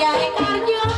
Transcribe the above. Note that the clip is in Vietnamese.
Dapiat dapiat untuk